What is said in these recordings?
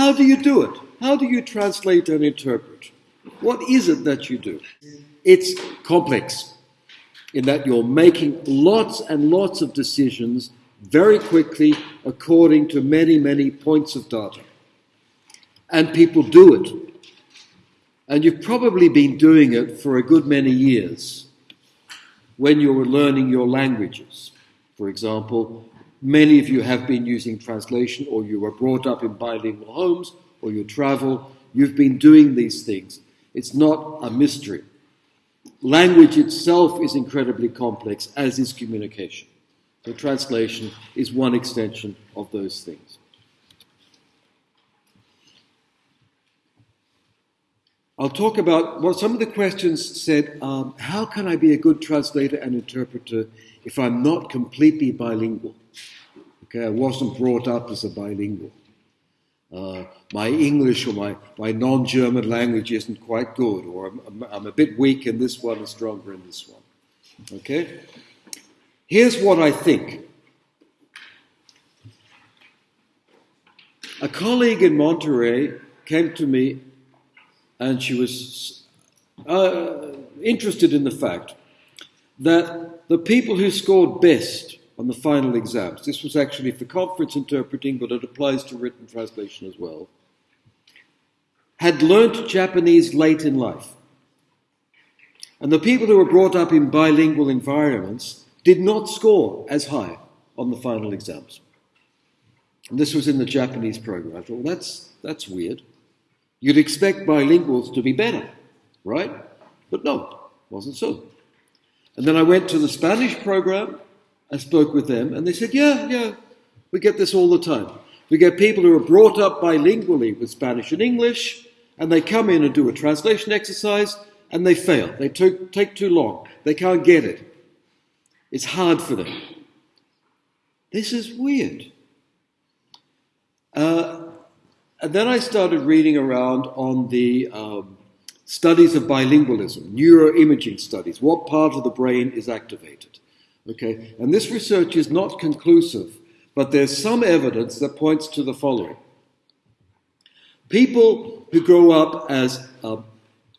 How do you do it? How do you translate and interpret? What is it that you do? It's complex in that you're making lots and lots of decisions very quickly according to many, many points of data. And people do it. And you've probably been doing it for a good many years when you were learning your languages. For example, many of you have been using translation, or you were brought up in bilingual homes, or you travel. You've been doing these things. It's not a mystery. Language itself is incredibly complex, as is communication. So, translation is one extension of those things. I'll talk about well, some of the questions said, um, how can I be a good translator and interpreter if I'm not completely bilingual? Okay, I wasn't brought up as a bilingual. Uh, my English or my, my non German language isn't quite good, or I'm, I'm a bit weak in this one and stronger in this one. Okay? Here's what I think. A colleague in Monterey came to me and she was uh, interested in the fact that the people who scored best on the final exams, this was actually for conference interpreting, but it applies to written translation as well, had learnt Japanese late in life. And the people who were brought up in bilingual environments did not score as high on the final exams. And this was in the Japanese program. I thought, well, that's, that's weird. You'd expect bilinguals to be better, right? But no, wasn't so. And then I went to the Spanish program, I spoke with them, and they said, yeah, yeah, we get this all the time. We get people who are brought up bilingually with Spanish and English, and they come in and do a translation exercise, and they fail. They take too long. They can't get it. It's hard for them. This is weird. Uh, and then I started reading around on the um, studies of bilingualism, neuroimaging studies, what part of the brain is activated. Okay, and this research is not conclusive, but there's some evidence that points to the following. People who grow up as uh,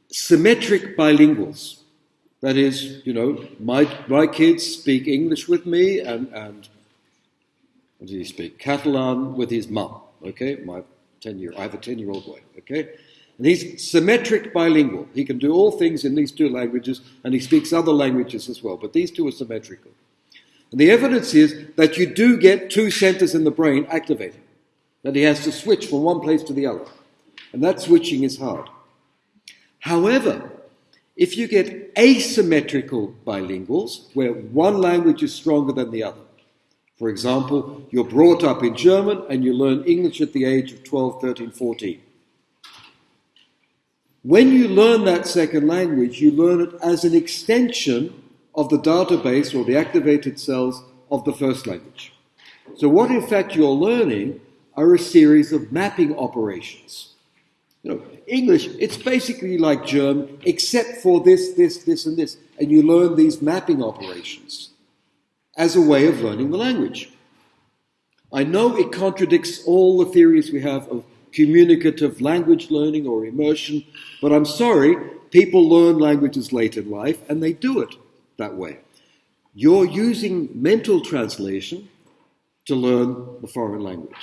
symmetric bilinguals, that is, you know, my, my kids speak English with me and, and what he speak? Catalan with his mum, okay? My 10 year, I have a 10 year old boy, okay? And he's symmetric bilingual. He can do all things in these two languages, and he speaks other languages as well, but these two are symmetrical. And the evidence is that you do get two centers in the brain activated, that he has to switch from one place to the other. And that switching is hard. However, if you get asymmetrical bilinguals, where one language is stronger than the other, for example, you're brought up in German and you learn English at the age of 12, 13, 14. When you learn that second language, you learn it as an extension of the database or the activated cells of the first language. So, what in fact you're learning are a series of mapping operations. You know, English, it's basically like German, except for this, this, this, and this. And you learn these mapping operations as a way of learning the language. I know it contradicts all the theories we have of communicative language learning or immersion, but I'm sorry, people learn languages late in life and they do it that way. You're using mental translation to learn the foreign language.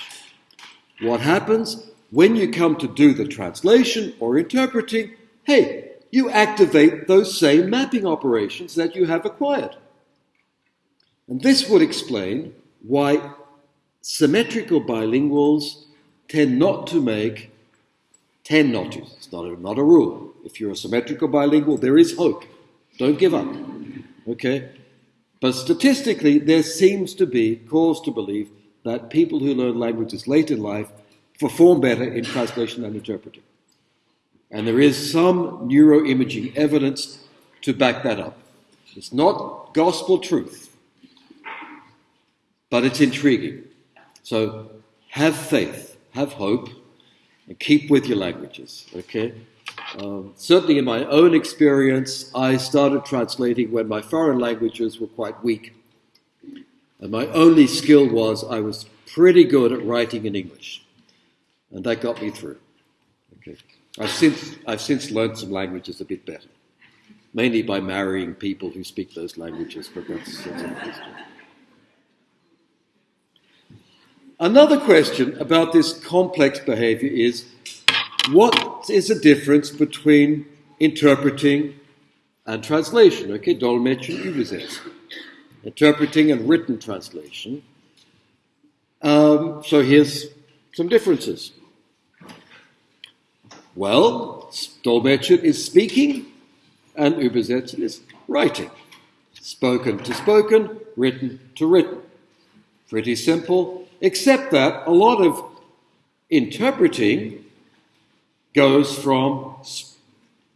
What happens when you come to do the translation or interpreting? Hey, you activate those same mapping operations that you have acquired. And this would explain why symmetrical bilinguals tend not to make, tend not to, it's not a, not a rule. If you're a symmetrical bilingual, there is hope. Don't give up. Okay? But statistically, there seems to be cause to believe that people who learn languages late in life perform better in translation and interpreting. And there is some neuroimaging evidence to back that up. It's not gospel truth but it's intriguing. So have faith, have hope, and keep with your languages, okay? Um, certainly, in my own experience, I started translating when my foreign languages were quite weak. And my only skill was I was pretty good at writing in English. And that got me through. Okay. I've since, I've since learned some languages a bit better, mainly by marrying people who speak those languages, but that's, that's another question. About this complex behavior is what is the difference between interpreting and translation? Okay, Dolmetschen, Übersetzen. Interpreting and written translation. Um, so here's some differences. Well, Dolmetschen is speaking and Übersetzen is writing. Spoken to spoken, written to written. Pretty simple, except that a lot of interpreting goes from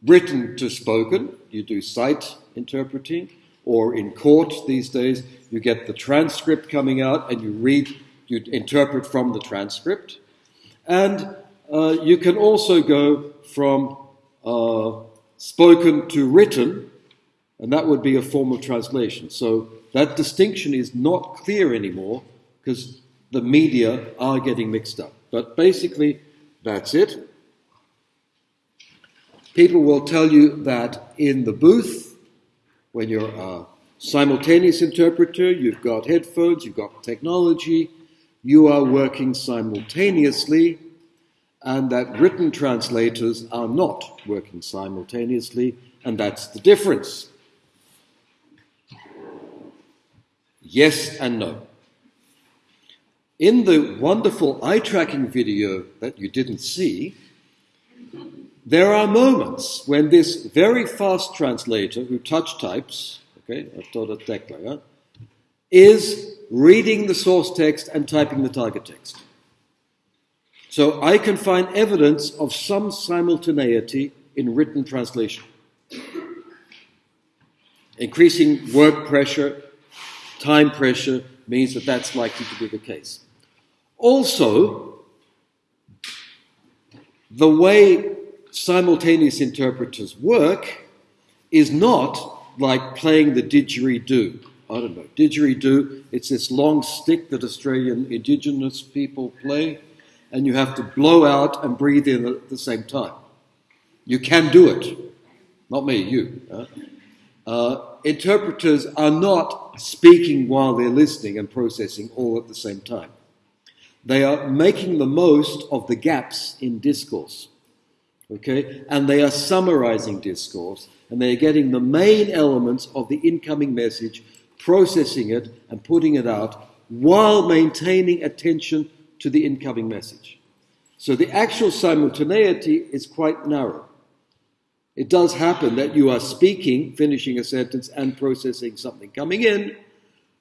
written to spoken. You do sight interpreting, or in court these days, you get the transcript coming out and you read, you interpret from the transcript. And uh, you can also go from uh, spoken to written, and that would be a form of translation. So that distinction is not clear anymore because the media are getting mixed up. But basically, that's it. People will tell you that in the booth, when you're a simultaneous interpreter, you've got headphones, you've got technology, you are working simultaneously, and that written translators are not working simultaneously, and that's the difference. Yes and no. In the wonderful eye tracking video that you didn't see, there are moments when this very fast translator who touch types, okay, is reading the source text and typing the target text. So I can find evidence of some simultaneity in written translation. Increasing work pressure, time pressure means that that's likely to be the case. Also, the way simultaneous interpreters work is not like playing the didgeridoo. I don't know, didgeridoo, it's this long stick that Australian indigenous people play, and you have to blow out and breathe in at the same time. You can do it. Not me, you. Uh, interpreters are not speaking while they're listening and processing all at the same time. They are making the most of the gaps in discourse. Okay? And they are summarizing discourse and they are getting the main elements of the incoming message, processing it and putting it out while maintaining attention to the incoming message. So the actual simultaneity is quite narrow. It does happen that you are speaking, finishing a sentence, and processing something coming in,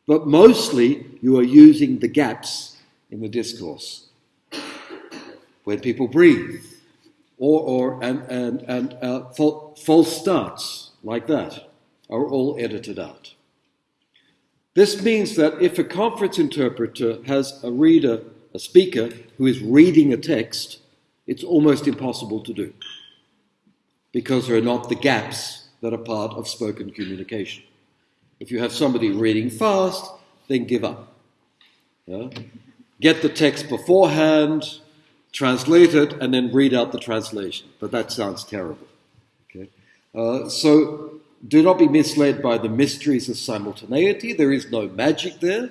but mostly you are using the gaps in the discourse. When people breathe, or, or and, and, and uh, false starts like that are all edited out. This means that if a conference interpreter has a reader, a speaker, who is reading a text, it's almost impossible to do because there are not the gaps that are part of spoken communication. If you have somebody reading fast, then give up. Yeah? get the text beforehand, translate it, and then read out the translation. But that sounds terrible. Okay? Uh, so do not be misled by the mysteries of simultaneity. There is no magic there.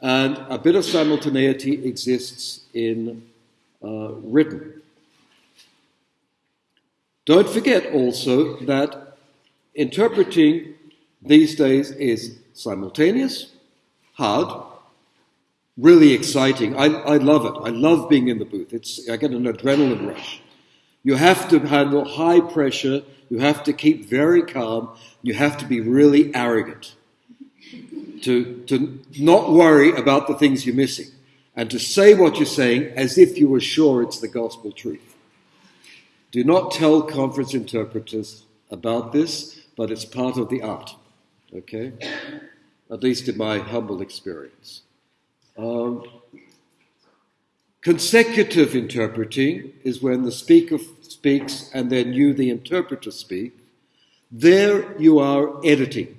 And a bit of simultaneity exists in uh, written. Don't forget also that interpreting these days is simultaneous, hard, really exciting. I, I love it. I love being in the booth. It's, I get an adrenaline rush. You have to handle high pressure. You have to keep very calm. You have to be really arrogant. To, to not worry about the things you're missing. And to say what you're saying as if you were sure it's the gospel truth. Do not tell conference interpreters about this, but it's part of the art. Okay? At least in my humble experience. Um, consecutive interpreting is when the speaker speaks and then you, the interpreter, speak. There you are editing.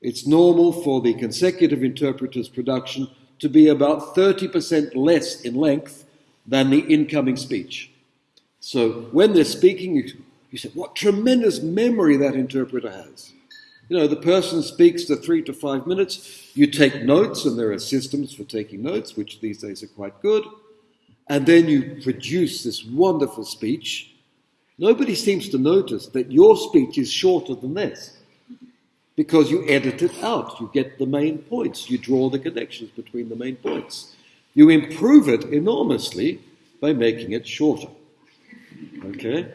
It's normal for the consecutive interpreter's production to be about 30% less in length than the incoming speech. So when they're speaking, you, you say, what tremendous memory that interpreter has. You know, the person speaks to three to five minutes, you take notes, and there are systems for taking notes, which these days are quite good, and then you produce this wonderful speech. Nobody seems to notice that your speech is shorter than this because you edit it out. You get the main points, you draw the connections between the main points. You improve it enormously by making it shorter. Okay?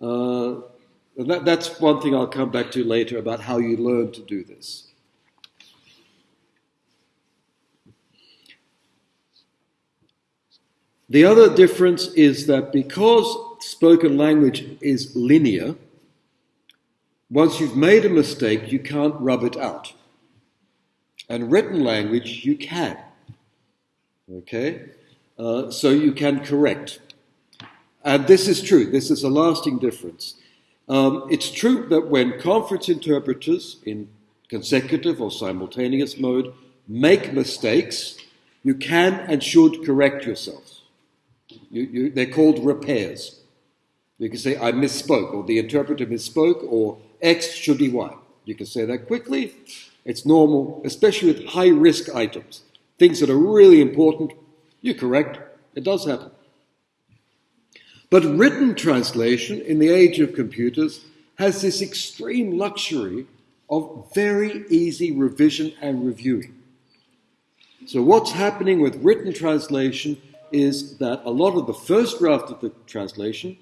Uh, that, that's one thing I'll come back to later about how you learn to do this. The other difference is that because spoken language is linear, once you've made a mistake, you can't rub it out. And written language, you can. Okay? Uh, so you can correct. And this is true. This is a lasting difference. Um, it's true that when conference interpreters in consecutive or simultaneous mode make mistakes, you can and should correct yourself. You, you, they're called repairs. You can say, I misspoke, or the interpreter misspoke, or X should be Y. You can say that quickly. It's normal, especially with high risk items. Things that are really important, you're correct. It does happen. But written translation in the age of computers has this extreme luxury of very easy revision and reviewing. So, what's happening with written translation is that a lot of the first draft of the translation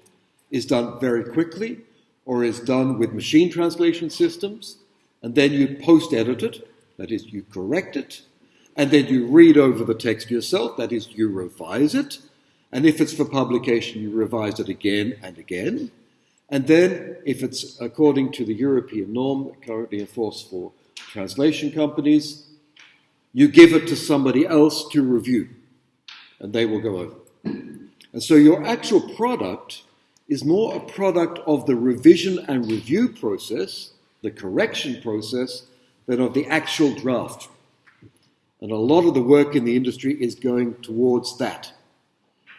is done very quickly or is done with machine translation systems, and then you post edit it, that is, you correct it, and then you read over the text yourself, that is, you revise it, and if it's for publication, you revise it again and again. And then, if it's according to the European norm currently enforced for translation companies, you give it to somebody else to review, and they will go over. And so your actual product is more a product of the revision and review process, the correction process, than of the actual draft. And a lot of the work in the industry is going towards that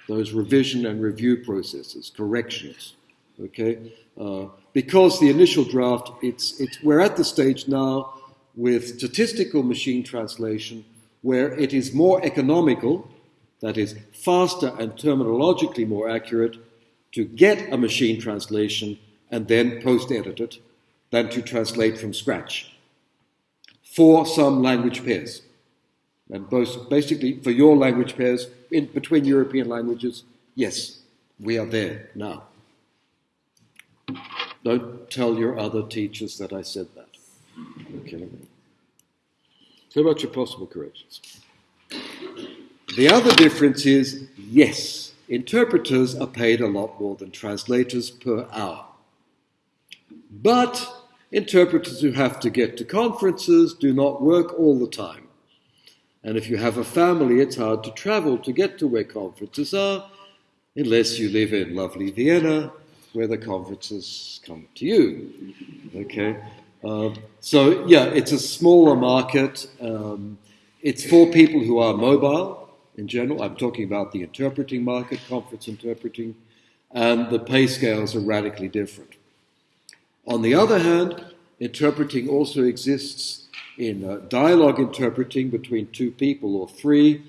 those revision and review processes, corrections. Okay, uh, because the initial draft, it's, it's, we're at the stage now with statistical machine translation where it is more economical, that is, faster and terminologically more accurate, to get a machine translation and then post edit it than to translate from scratch for some language pairs. And both, basically, for your language pairs in between European languages, yes, we are there now. Don't tell your other teachers that I said that. Okay. So about your possible corrections. The other difference is yes, interpreters are paid a lot more than translators per hour. But interpreters who have to get to conferences do not work all the time. And if you have a family, it's hard to travel to get to where conferences are, unless you live in lovely Vienna, where the conferences come to you. Okay? Um, so, yeah, it's a smaller market. Um, it's for people who are mobile in general. I'm talking about the interpreting market, conference interpreting, and the pay scales are radically different. On the other hand, interpreting also exists in uh, dialogue interpreting between two people or three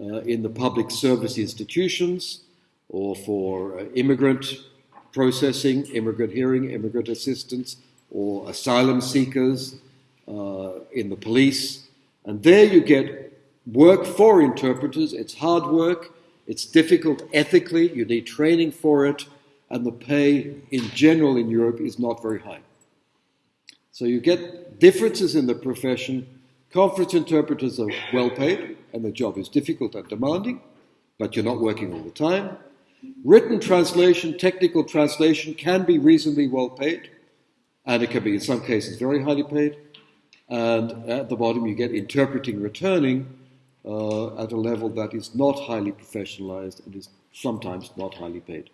uh, in the public service institutions or for uh, immigrant processing, immigrant hearing, immigrant assistance, or asylum seekers uh, in the police. And there you get work for interpreters. It's hard work, it's difficult ethically, you need training for it, and the pay in general in Europe is not very high. So you get differences in the profession. Conference interpreters are well paid, and the job is difficult and demanding, but you're not working all the time. Written translation, technical translation can be reasonably well paid, and it can be, in some cases, very highly paid. And at the bottom, you get interpreting returning uh, at a level that is not highly professionalized and is sometimes not highly paid.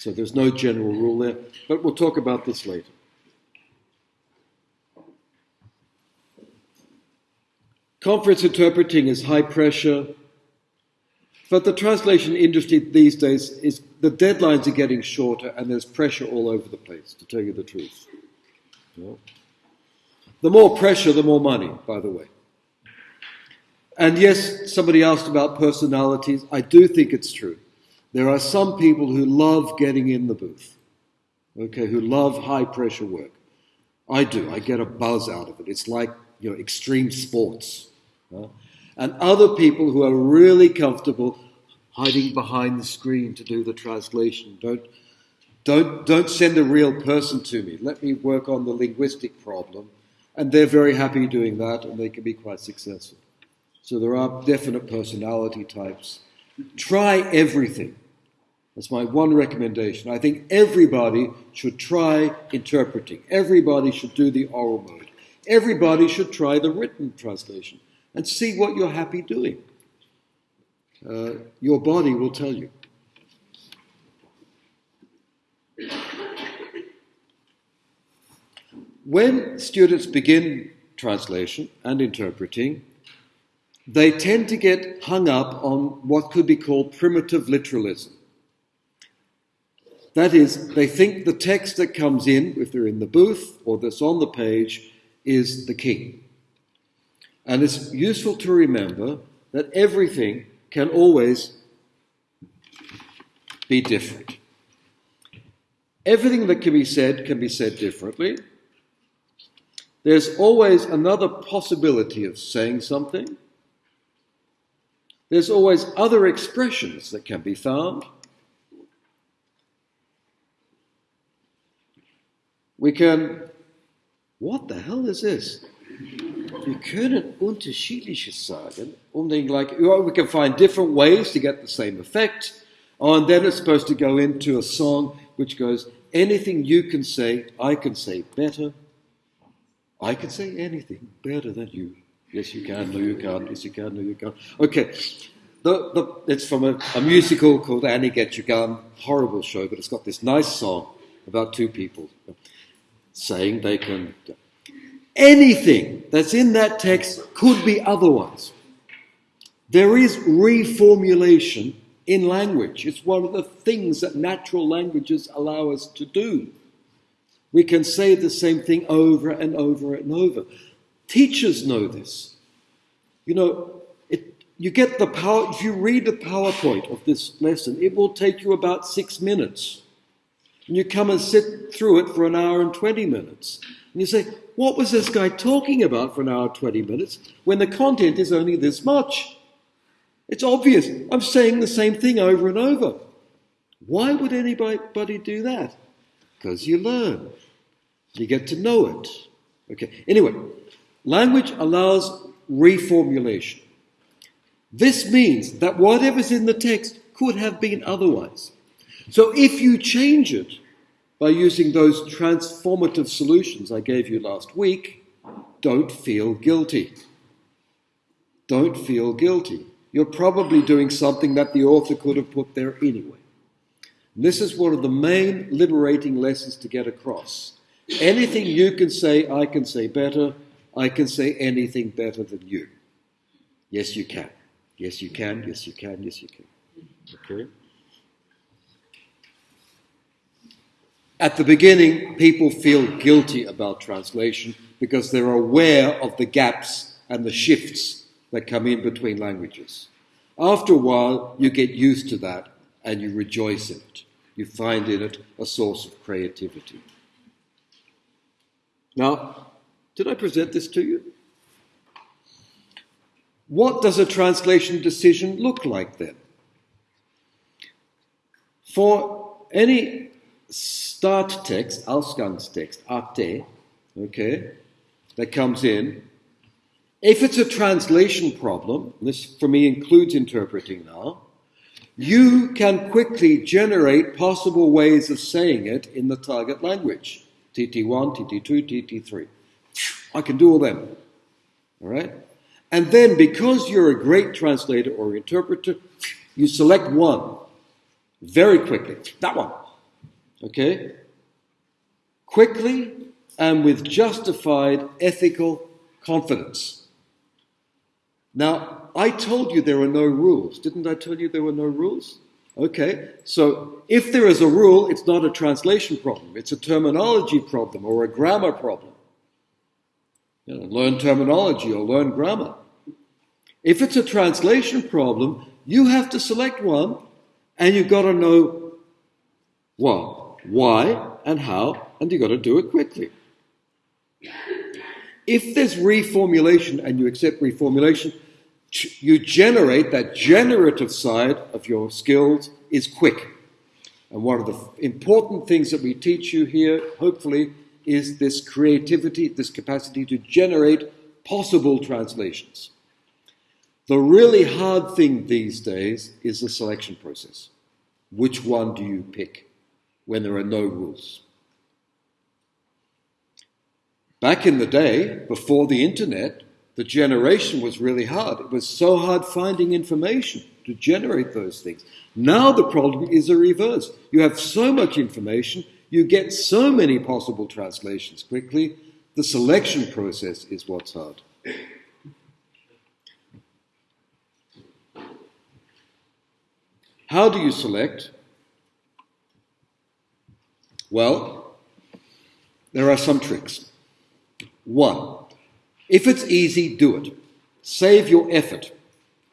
So there's no general rule there, but we'll talk about this later. Conference interpreting is high pressure. But the translation industry these days is the deadlines are getting shorter and there's pressure all over the place, to tell you the truth. The more pressure, the more money, by the way. And yes, somebody asked about personalities. I do think it's true. There are some people who love getting in the booth, okay, who love high pressure work. I do. I get a buzz out of it. It's like you know extreme sports. And other people who are really comfortable hiding behind the screen to do the translation. Don't, don't, don't send a real person to me. Let me work on the linguistic problem. And they're very happy doing that, and they can be quite successful. So there are definite personality types. Try everything. That's my one recommendation. I think everybody should try interpreting. Everybody should do the oral mode. Everybody should try the written translation and see what you're happy doing. Uh, your body will tell you. When students begin translation and interpreting, they tend to get hung up on what could be called primitive literalism. That is, they think the text that comes in, if they're in the booth or that's on the page, is the king. And it's useful to remember that everything can always be different. Everything that can be said can be said differently. There's always another possibility of saying something. There's always other expressions that can be found. We can. What the hell is this? Wir können unterschiedliches sagen, um den we can find different ways to get the same effect. And then it's supposed to go into a song which goes, anything you can say, I can say better. I can say anything better than you. Yes, you can. No, you can't. Yes, you can. No, you can't. Okay. The, the, it's from a, a musical called Annie Get Your Gun. Horrible show, but it's got this nice song about two people saying they can Anything that's in that text could be otherwise. There is reformulation in language. It's one of the things that natural languages allow us to do. We can say the same thing over and over and over. Teachers know this. You know, it, you get the power, if you read the PowerPoint of this lesson, it will take you about six minutes. And you come and sit through it for an hour and 20 minutes. And you say, what was this guy talking about for an hour 20 minutes when the content is only this much? It's obvious. I'm saying the same thing over and over. Why would anybody do that? Because you learn. You get to know it. Okay. Anyway, language allows reformulation. This means that whatever's in the text could have been otherwise. So if you change it, by using those transformative solutions I gave you last week, don't feel guilty. Don't feel guilty. You're probably doing something that the author could have put there anyway. And this is one of the main liberating lessons to get across. Anything you can say, I can say better. I can say anything better than you. Yes, you can. Yes, you can. Yes, you can. Yes, you can. Okay? At the beginning, people feel guilty about translation because they're aware of the gaps and the shifts that come in between languages. After a while, you get used to that and you rejoice in it. You find in it a source of creativity. Now, did I present this to you? What does a translation decision look like then? For any start text, Ausgangstext, Ate, okay, that comes in. If it's a translation problem, this for me includes interpreting now, you can quickly generate possible ways of saying it in the target language. TT1, TT2, TT3. I can do all them. All right? And then because you're a great translator or interpreter, you select one very quickly. That one. Okay? Quickly and with justified ethical confidence. Now, I told you there are no rules. Didn't I tell you there were no rules? Okay, so if there is a rule, it's not a translation problem, it's a terminology problem or a grammar problem. You know, learn terminology or learn grammar. If it's a translation problem, you have to select one and you've got to know what, why, and how, and you've got to do it quickly. If there's reformulation and you accept reformulation, you generate that generative side of your skills is quick. And one of the important things that we teach you here, hopefully, is this creativity, this capacity to generate possible translations. The really hard thing these days is the selection process. Which one do you pick when there are no rules? Back in the day, before the internet, the generation was really hard. It was so hard finding information to generate those things. Now the problem is the reverse. You have so much information, you get so many possible translations quickly. The selection process is what's hard. How do you select? Well, there are some tricks. One, if it's easy, do it. Save your effort.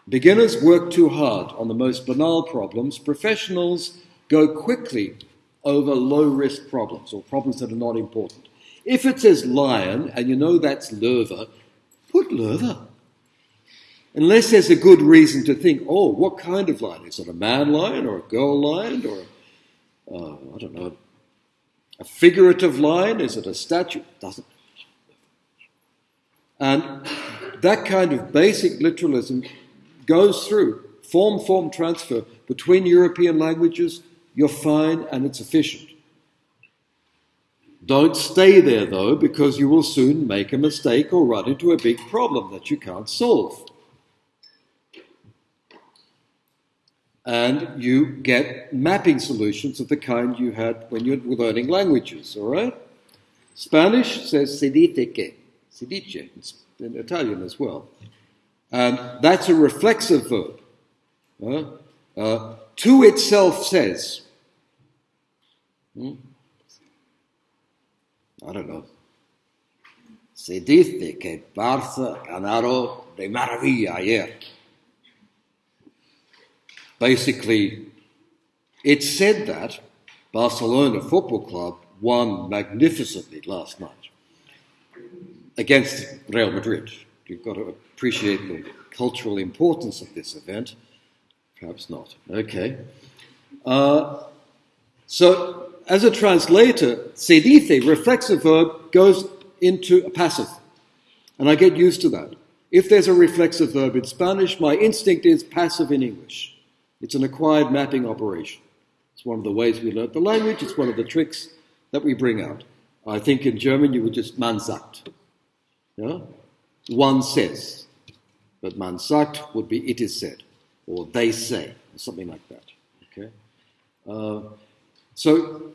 Beginners work too hard on the most banal problems. Professionals go quickly over low risk problems or problems that are not important. If it says lion and you know that's löwe, put löwe. Unless there's a good reason to think, oh, what kind of lion? Is it a man lion or a girl lion or, uh, I don't know, a figurative line? Is it a statue? Doesn't and that kind of basic literalism goes through form form transfer between European languages. You're fine and it's efficient. Don't stay there though, because you will soon make a mistake or run into a big problem that you can't solve. And you get mapping solutions of the kind you had when you were learning languages, all right? Spanish says se dice que si in Italian as well. And that's a reflexive verb. Uh, uh, to itself says. Hmm? I don't know. Se dice que Barça ganaron de maravilla ayer. Basically, it said that Barcelona Football Club won magnificently last night against Real Madrid. You've got to appreciate the cultural importance of this event. Perhaps not. Okay. Uh, so, as a translator, se dice, reflexive verb, goes into a passive. And I get used to that. If there's a reflexive verb in Spanish, my instinct is passive in English. It's an acquired mapping operation. It's one of the ways we learn the language, it's one of the tricks that we bring out. I think in German you would just man sagt. Yeah? One says, but man sagt would be it is said, or they say, or something like that. Okay? Uh, so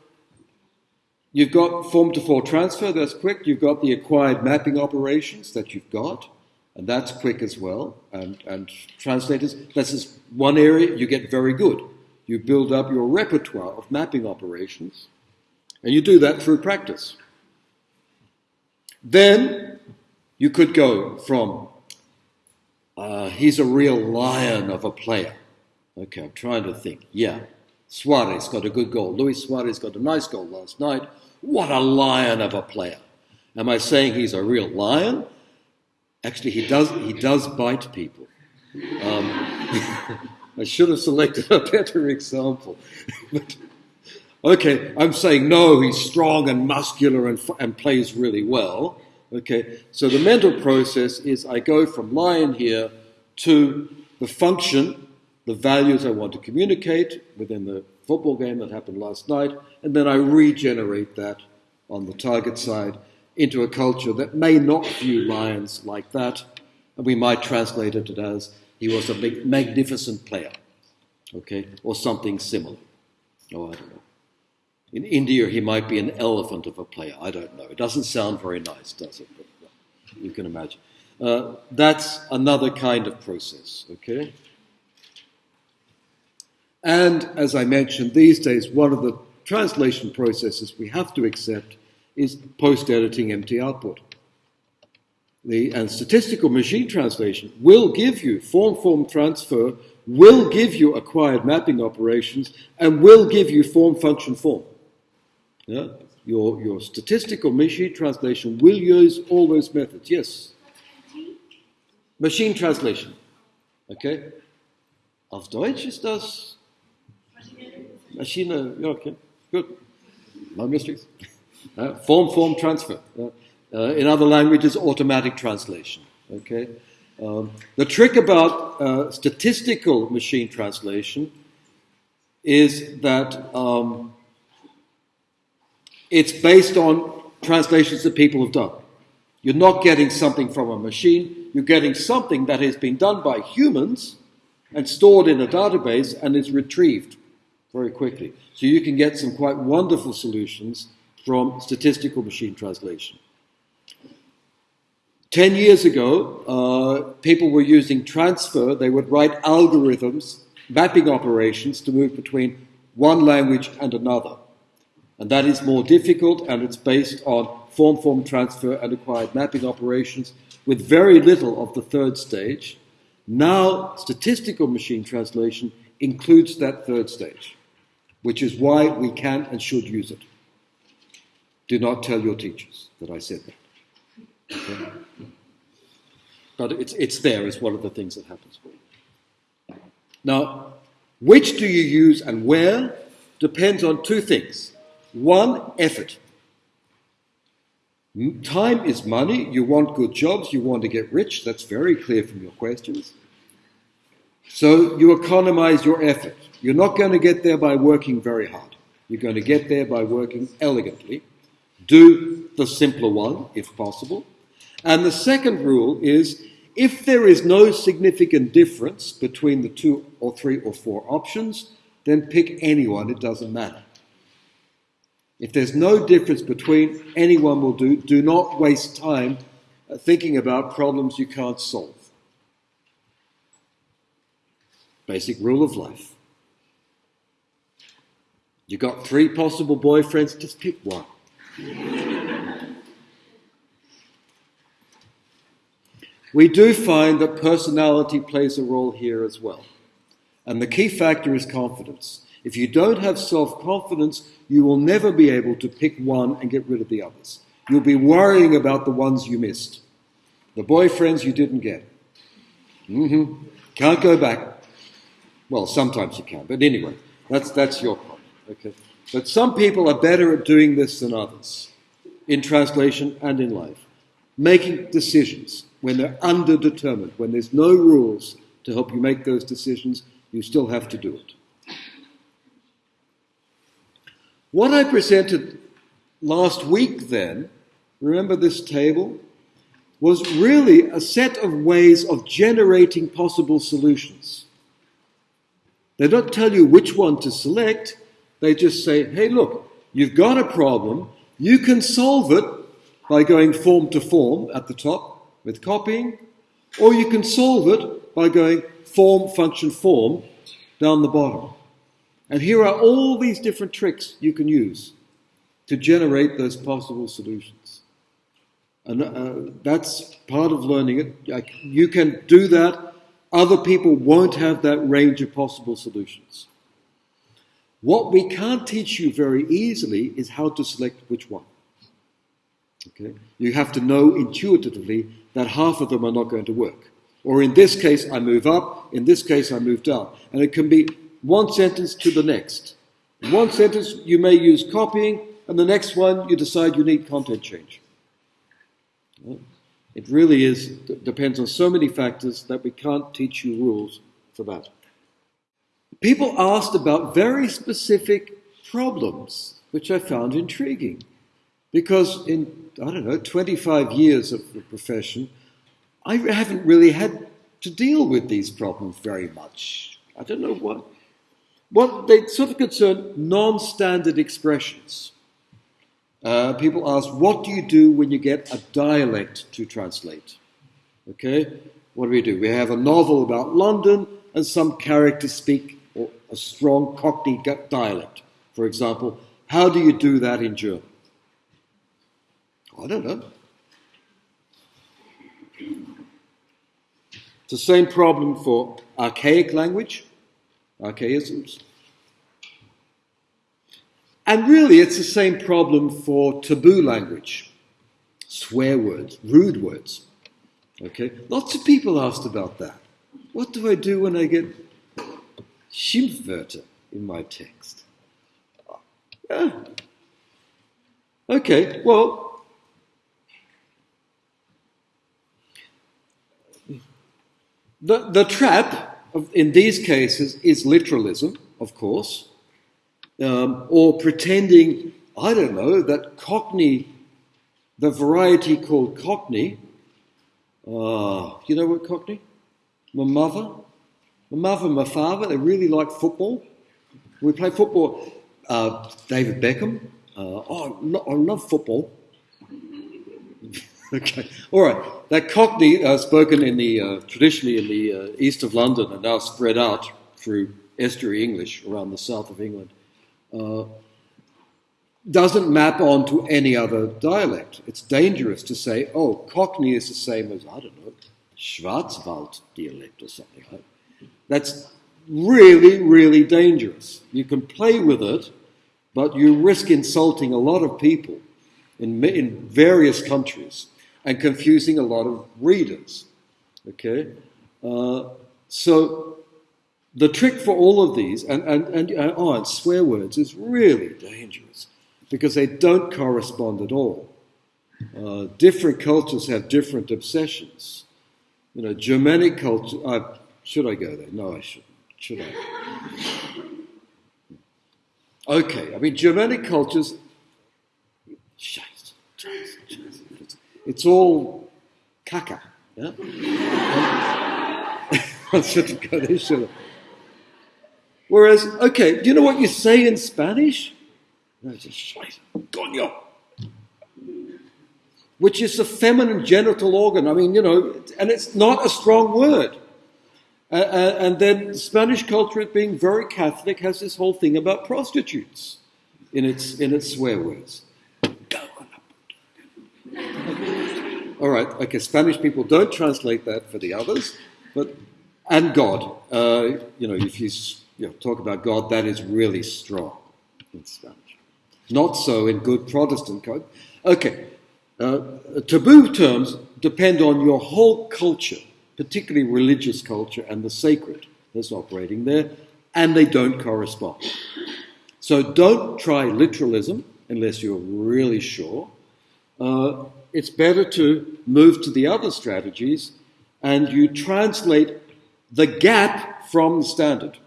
you've got form to form transfer, that's quick. You've got the acquired mapping operations that you've got, and that's quick as well. And, and translators, this is one area you get very good. You build up your repertoire of mapping operations, and you do that through practice. Then you could go from, uh, he's a real lion of a player. Okay, I'm trying to think. Yeah, Suarez got a good goal. Luis Suarez got a nice goal last night. What a lion of a player. Am I saying he's a real lion? Actually, he does, he does bite people. Um, I should have selected a better example. but, okay, I'm saying no, he's strong and muscular and, and plays really well. Okay, so the mental process is I go from lion here to the function, the values I want to communicate within the football game that happened last night, and then I regenerate that on the target side into a culture that may not view lions like that, and we might translate it as he was a magnificent player, okay, or something similar. Oh, I don't know. In India, he might be an elephant of a player. I don't know. It doesn't sound very nice, does it? But you can imagine. Uh, that's another kind of process, okay? And as I mentioned, these days, one of the translation processes we have to accept is post editing MT output. The, and statistical machine translation will give you form form transfer, will give you acquired mapping operations, and will give you form function form. Yeah? Your, your statistical machine translation will use all those methods. Yes? Machine translation. Okay? Auf Deutsch ist das Maschine, ja, okay, good. No mysteries. Uh, form, form, transfer. Uh, uh, in other languages, automatic translation. Okay. Um, the trick about uh, statistical machine translation is that um, it's based on translations that people have done. You're not getting something from a machine, you're getting something that has been done by humans and stored in a database and is retrieved very quickly. So you can get some quite wonderful solutions from statistical machine translation. Ten years ago, uh, people were using transfer. They would write algorithms, mapping operations to move between one language and another. And that is more difficult and it's based on form form transfer and acquired mapping operations with very little of the third stage. Now, statistical machine translation includes that third stage which is why we can and should use it. Do not tell your teachers that I said that. Okay? But it's, it's there it's one of the things that happens. Now, which do you use and where depends on two things. One, effort. Time is money. You want good jobs. You want to get rich. That's very clear from your questions. So you economize your effort. You're not going to get there by working very hard. You're going to get there by working elegantly. Do the simpler one, if possible. And the second rule is if there is no significant difference between the two or three or four options, then pick anyone, it doesn't matter. If there's no difference between, anyone will do. Do not waste time uh, thinking about problems you can't solve. Basic rule of life. You got three possible boyfriends, just pick one. We do find that personality plays a role here as well. And the key factor is confidence. If you don't have self confidence, you will never be able to pick one and get rid of the others. You'll be worrying about the ones you missed, the boyfriends you didn't get. Mm-hmm. Can't go back. Well, sometimes you can, but anyway, that's, that's your problem. Okay. But some people are better at doing this than others, in translation and in life. Making decisions when they're underdetermined, when there's no rules to help you make those decisions, you still have to do it. What I presented last week, then, remember this table, was really a set of ways of generating possible solutions. They don't tell you which one to select, they just say, hey, look, you've got a problem. You can solve it by going form to form at the top with copying, or you can solve it by going form, function, form down the bottom. And here are all these different tricks you can use to generate those possible solutions. And uh, that's part of learning it. You can do that. Other people won't have that range of possible solutions. What we can't teach you very easily is how to select which one. Okay? You have to know intuitively that half of them are not going to work. Or in this case, I move up, in this case, I move down. And it can be one sentence to the next. In one sentence, you may use copying, and the next one, you decide you need content change. It really is, depends on so many factors that we can't teach you rules for that people asked about very specific problems, which I found intriguing. Because in, I don't know, 25 years of the profession, I haven't really had to deal with these problems very much. I don't know what. What they sort of concern non standard expressions. Uh, people ask, what do you do when you get a dialect to translate? Okay? What do we do? We have a novel about London, and some characters speak a strong Cockney dialect, for example. How do you do that in German? I don't know. It's the same problem for archaic language, archaisms. And really, it's the same problem for taboo language, swear words, rude words. Okay? Lots of people asked about that. What do I do when I get Schimpfwörter in my text? Yeah. Okay, well, the, the trap of, in these cases is literalism, of course, um, or pretending, I don't know, that Cockney, the variety called Cockney, uh, you know what Cockney? My mother, my mother and my father, they really like football. We play football. Uh, David Beckham. Uh, oh, I love football. okay, all right. That Cockney, uh, spoken in the uh, traditionally in the uh, east of London and now spread out through estuary English around the south of England, uh, doesn't map onto any other dialect. It's dangerous to say, oh, Cockney is the same as I don't know Schwarzwald dialect or something like that. That's really, really dangerous. You can play with it, but you risk insulting a lot of people in, in various countries and confusing a lot of readers. Okay? Uh, so the trick for all of these, and, and, and, and, oh, and swear words, is really dangerous because they don't correspond at all. Uh, different cultures have different obsessions. You know, Germanic culture. Uh, should I go there? No, I shouldn't. Should I? Okay, I mean, Germanic cultures. It's all caca. Yeah? I shouldn't go there, should I? Whereas, okay, do you know what you say in Spanish? Coño which is a feminine genital organ. I mean, you know, and it's not a strong word. Uh, and then Spanish culture, being very Catholic, has this whole thing about prostitutes in its, in its swear words. All right, okay, Spanish people don't translate that for the others, but, and God. Uh, you know, if you, you know, talk about God, that is really strong in Spanish. Not so in good Protestant code. Okay, uh, taboo terms depend on your whole culture, particularly religious culture and the sacred that's operating there, and they don't correspond. So don't try literalism unless you're really sure. Uh, it's better to move to the other strategies and you translate the gap from the standard.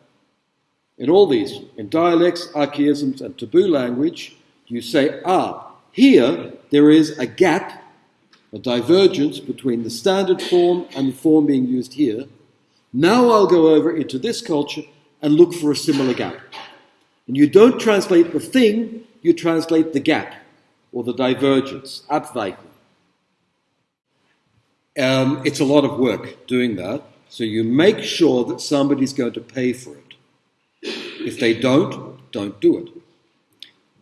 In all these, in dialects, archaisms, and taboo language, you say, ah, here, there is a gap, a divergence between the standard form and the form being used here. Now I'll go over into this culture and look for a similar gap. And you don't translate the thing, you translate the gap or the divergence, Abweichung. Um, it's a lot of work doing that, so you make sure that somebody's going to pay for it. If they don't, don't do it.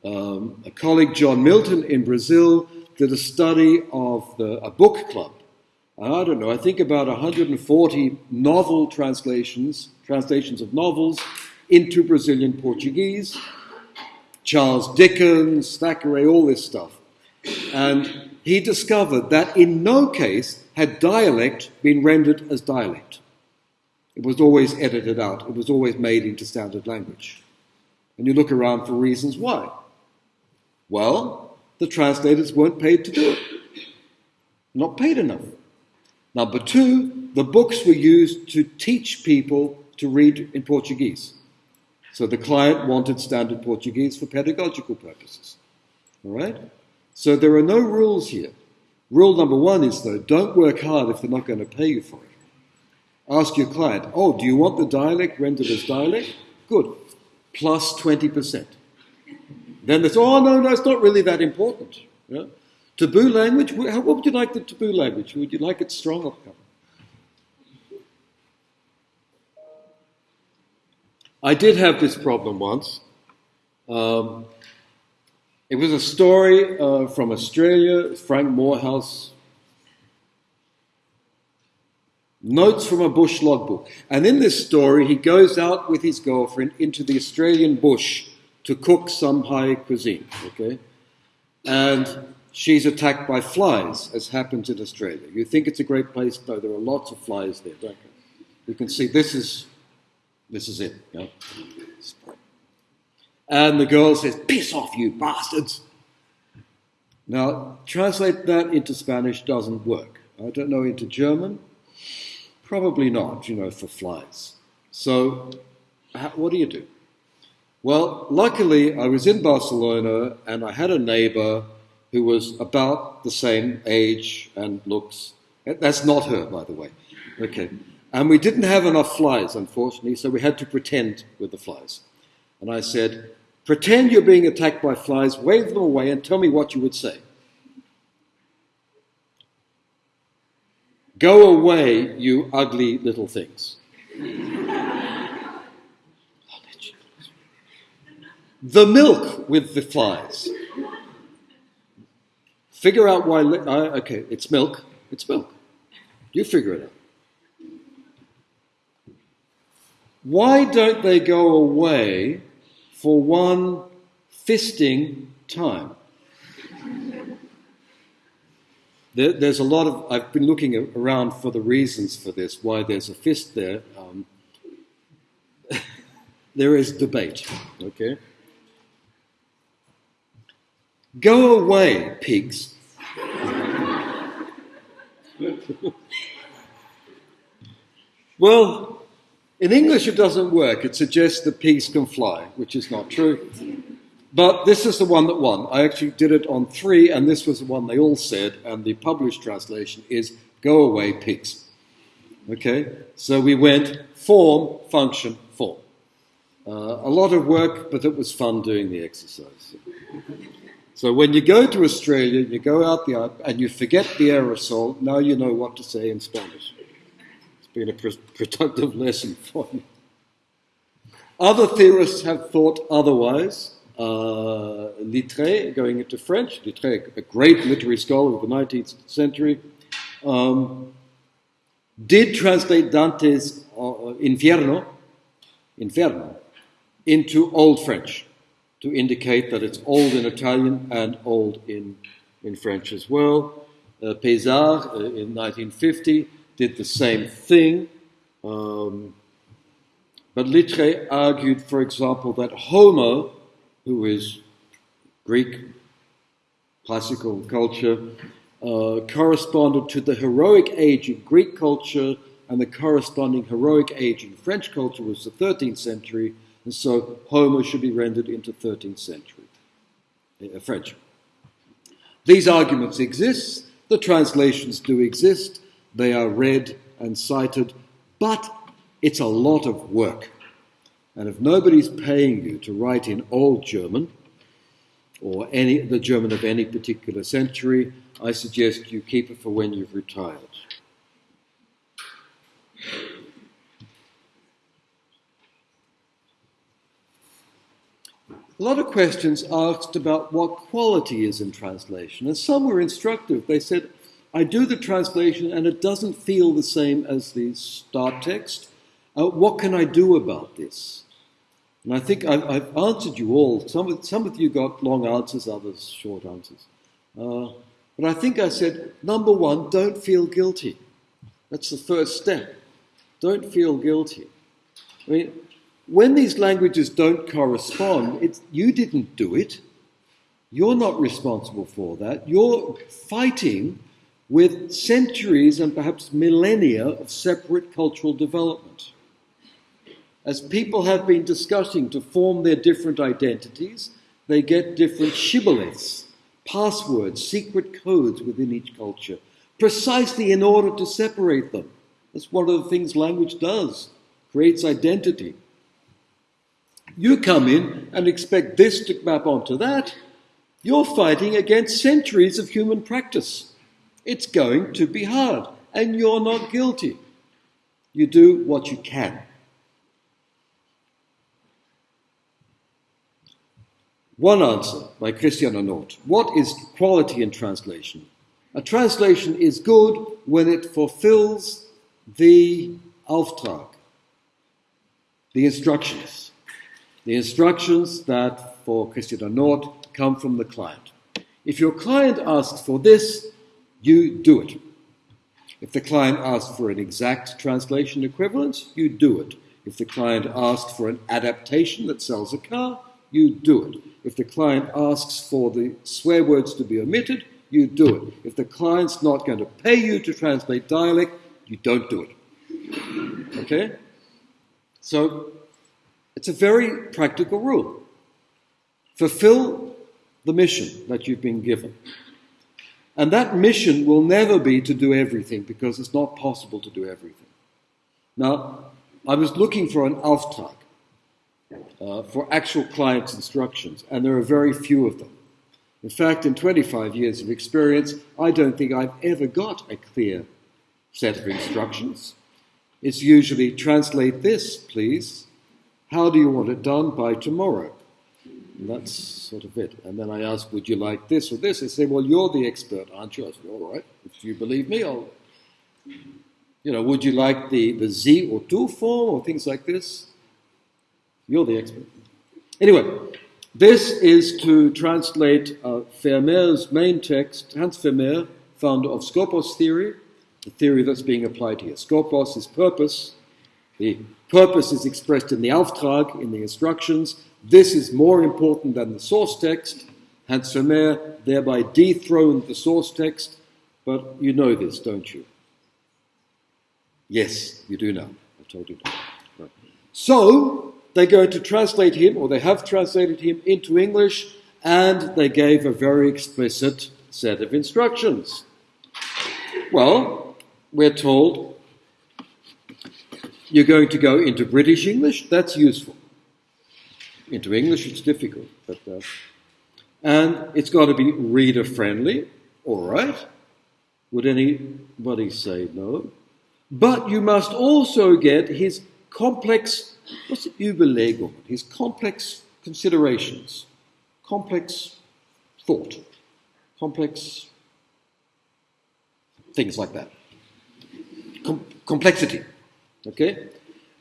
Um, a colleague, John Milton, in Brazil, did a study of the, a book club. I don't know, I think about 140 novel translations, translations of novels into Brazilian Portuguese. Charles Dickens, Thackeray, all this stuff. And he discovered that in no case had dialect been rendered as dialect. It was always edited out, it was always made into standard language. And you look around for reasons why. Well, the translators weren't paid to do it. Not paid enough. Number two, the books were used to teach people to read in Portuguese. So the client wanted standard Portuguese for pedagogical purposes. All right? So there are no rules here. Rule number one is, though, don't work hard if they're not going to pay you for it. Ask your client, oh, do you want the dialect rendered as dialect? Good. Plus 20%. Then they say, oh, no, no, it's not really that important. You know? Taboo language, what would you like the taboo language? Would you like it strong or covered? I did have this problem once. Um, it was a story uh, from Australia, Frank Moorhouse. Notes from a bush logbook. And in this story, he goes out with his girlfriend into the Australian bush to cook some high cuisine. Okay? And she's attacked by flies, as happens in Australia. You think it's a great place, though there are lots of flies there, don't you? You can see this is this is it. Yeah? And the girl says, Piss off, you bastards. Now, translate that into Spanish doesn't work. I don't know into German. Probably not, you know, for flies. So, what do you do? Well, luckily, I was in Barcelona and I had a neighbor who was about the same age and looks. Eh, that's not her, by the way. Okay. And we didn't have enough flies, unfortunately, so we had to pretend with the flies. And I said, Pretend you're being attacked by flies, wave them away, and tell me what you would say. Go away, you ugly little things. The milk with the flies. Figure out why. Uh, okay, it's milk. It's milk. You figure it out. Why don't they go away for one fisting time? There, there's a lot of, I've been looking around for the reasons for this, why there's a fist there. Um, there is debate, okay? Go away, pigs. well, in English, it doesn't work. It suggests that pigs can fly, which is not true. But this is the one that won. I actually did it on three, and this was the one they all said, and the published translation is Go away, pigs. Okay? So we went form, function, form. Uh, a lot of work, but it was fun doing the exercise. So when you go to Australia, you go out the and you forget the aerosol, now you know what to say in Spanish It's been a productive lesson for you. Other theorists have thought otherwise. Uh, Littré, going into French, Littré, a great literary scholar of the 19th century, um, did translate Dante's uh, Inferno, Inferno into Old French to indicate that it's old in Italian and old in, in French as well. Uh, Pézard uh, in 1950 did the same thing. Um, but Littré argued, for example, that Homer, who is Greek classical culture, uh, corresponded to the heroic age in Greek culture, and the corresponding heroic age in French culture was the 13th century, and so Homer should be rendered into 13th century uh, French. These arguments exist, the translations do exist, they are read and cited, but it's a lot of work. And if nobody's paying you to write in Old German, or any, the German of any particular century, I suggest you keep it for when you've retired. A lot of questions asked about what quality is in translation, and some were instructive. They said, I do the translation and it doesn't feel the same as the start text. Uh, what can I do about this? And I think I've, I've, answered you all. Some of, some of you got long answers, others short answers. Uh, but I think I said, number one, don't feel guilty. That's the first step. Don't feel guilty. I mean, when these languages don't correspond, it's, you didn't do it. You're not responsible for that. You're fighting with centuries and perhaps millennia of separate cultural development. As people have been discussing to form their different identities, they get different shibboleths, passwords, secret codes within each culture, precisely in order to separate them. That's one of the things language does, creates identity. You come in and expect this to map onto that, you're fighting against centuries of human practice. It's going to be hard, and you're not guilty. You do what you can. One answer by Christiane Nord. What is quality in translation? A translation is good when it fulfills the Auftrag, the instructions. The instructions that, for Christiane Nord, come from the client. If your client asks for this, you do it. If the client asks for an exact translation equivalent, you do it. If the client asks for an adaptation that sells a car, you do it. If the client asks for the swear words to be omitted, you do it. If the client's not going to pay you to translate dialect, you don't do it. Okay? So it's a very practical rule. Fulfill the mission that you've been given. And that mission will never be to do everything because it's not possible to do everything. Now, I was looking for an Auftrag, uh, for actual client's instructions, and there are very few of them. In fact, in 25 years of experience, I don't think I've ever got a clear set of instructions. It's usually translate this, please. How do you want it done by tomorrow? And that's sort of it. And then I ask, would you like this or this? They say, well, you're the expert, aren't you? I say, all right, if you believe me, I'll. You know, would you like the, the Z or two form or things like this? You're the expert. Anyway, this is to translate uh, Vermeer's main text, Hans Vermeer, founder of Skopos theory, the theory that's being applied here. Skopos is purpose. The purpose is expressed in the Auftrag, in the instructions, this is more important than the source text. Hans Vermeer thereby dethroned the source text, but you know this, don't you? Yes, you do know. I told you. Right. So, they're going to translate him, or they have translated him into English, and they gave a very explicit set of instructions. Well, we're told you're going to go into British English, that's useful. Into English, it's difficult, but uh, and it's got to be reader friendly. All right. Would anybody say no? But you must also get his complex, what's it, Überlegung, his complex considerations, complex thought, complex things like that. Com- complexity. Okay?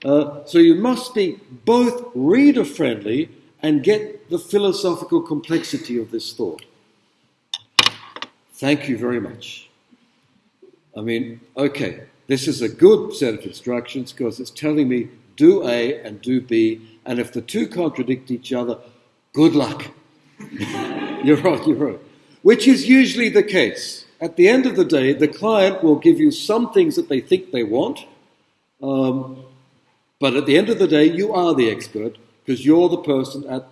Uh, so you must be both reader friendly and get the philosophical complexity of this thought. Thank you very much. I mean, okay, this is a good set of instructions because it's telling me do A and do B, and if the two contradict each other, good luck. you're right, you're right. Which is usually the case. At the end of the day, the client will give you some things that they think they want, um, but at the end of the day, you are the expert because you're the person at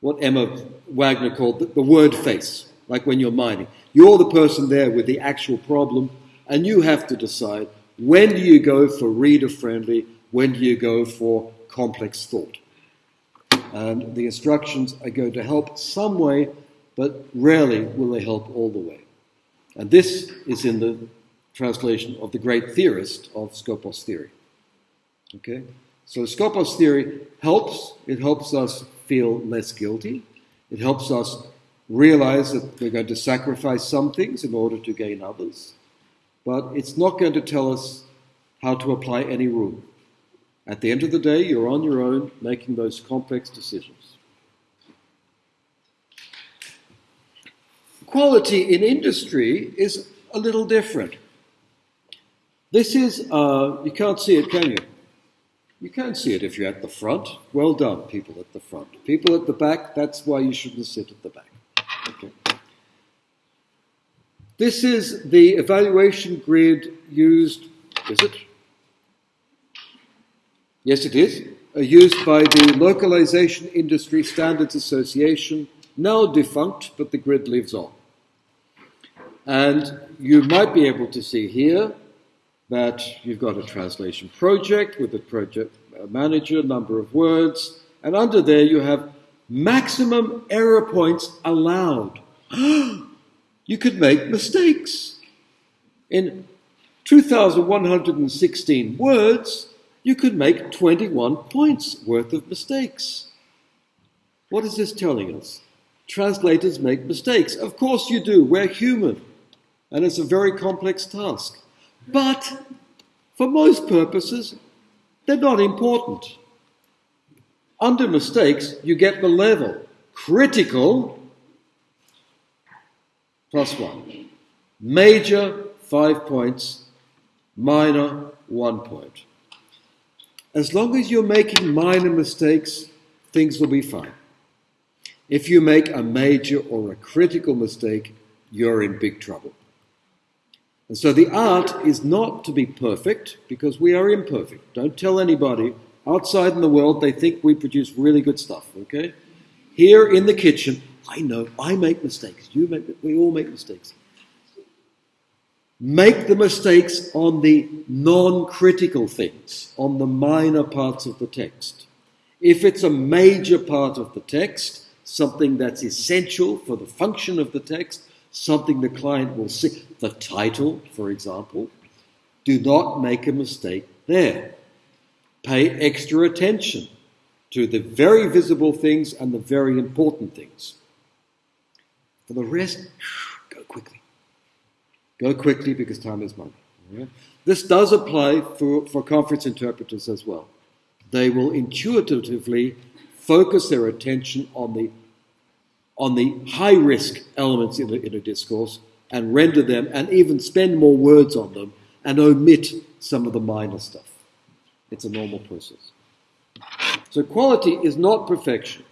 what Emma Wagner called the, the word face, like when you're mining. You're the person there with the actual problem, and you have to decide when do you go for reader friendly, when do you go for complex thought. And the instructions are going to help some way, but rarely will they help all the way. And this is in the translation of the great theorist of Skopos theory. Okay? So Skopos theory helps. It helps us feel less guilty. It helps us realize that we're going to sacrifice some things in order to gain others. But it's not going to tell us how to apply any rule. At the end of the day, you're on your own making those complex decisions. Quality in industry is a little different. This is, uh, you can't see it, can you? You can't see it if you're at the front. Well done, people at the front. People at the back, that's why you shouldn't sit at the back. Okay. This is the evaluation grid used, is it? Yes, it is. Uh, used by the Localization Industry Standards Association, now defunct, but the grid lives on. And you might be able to see here that you've got a translation project with a project manager, number of words, and under there you have maximum error points allowed. you could make mistakes. In 2,116 words, you could make 21 points worth of mistakes. What is this telling us? translators make mistakes. Of course you do. We're human. And it's a very complex task. But for most purposes, they're not important. Under mistakes, you get the level critical plus one. Major, five points. Minor, one point. As long as you're making minor mistakes, things will be fine. If you make a major or a critical mistake, you're in big trouble. And so the art is not to be perfect because we are imperfect. Don't tell anybody outside in the world they think we produce really good stuff, okay? Here in the kitchen, I know I make mistakes. You make we all make mistakes. Make the mistakes on the non-critical things, on the minor parts of the text. If it's a major part of the text, something that's essential for the function of the text, something the client will see. The title, for example, do not make a mistake there. Pay extra attention to the very visible things and the very important things. For the rest, go quickly. Go quickly because time is money. This does apply for, for conference interpreters as well. They will intuitively focus their attention on the on the high risk elements in a, in a discourse and render them and even spend more words on them and omit some of the minor stuff. It's a normal process. So quality is not perfection.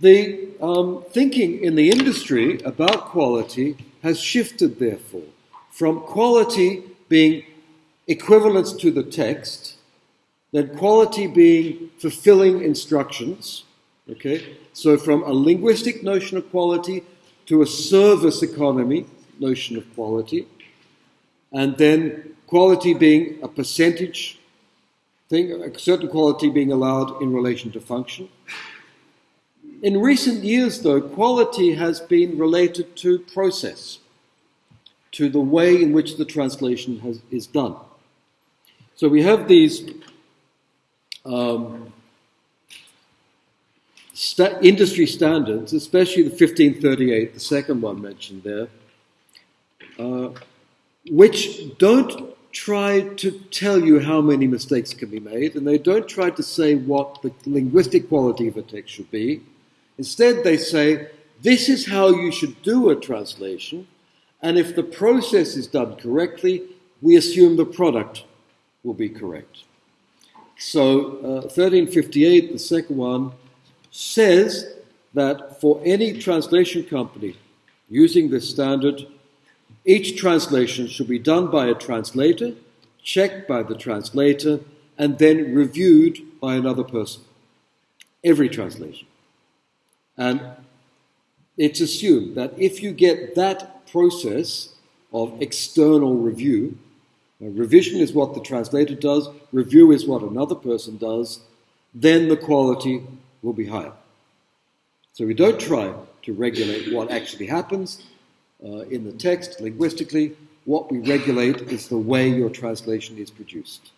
The um, thinking in the industry about quality has shifted, therefore, from quality being equivalence to the text, then quality being fulfilling instructions, Okay? So from a linguistic notion of quality to a service economy notion of quality, and then quality being a percentage thing, a certain quality being allowed in relation to function. In recent years, though, quality has been related to process, to the way in which the translation has, is done. So we have these um, sta- industry standards, especially the 1538, the second one mentioned there, uh, which don't try to tell you how many mistakes can be made, and they don't try to say what the linguistic quality of a text should be. Instead, they say, this is how you should do a translation, and if the process is done correctly, we assume the product will be correct. So, uh, 1358, the second one, says that for any translation company using this standard, each translation should be done by a translator, checked by the translator, and then reviewed by another person. Every translation. And it's assumed that if you get that process of external review, revision is what the translator does, review is what another person does, then the quality will be higher. So we don't try to regulate what actually happens uh, in the text linguistically. What we regulate is the way your translation is produced.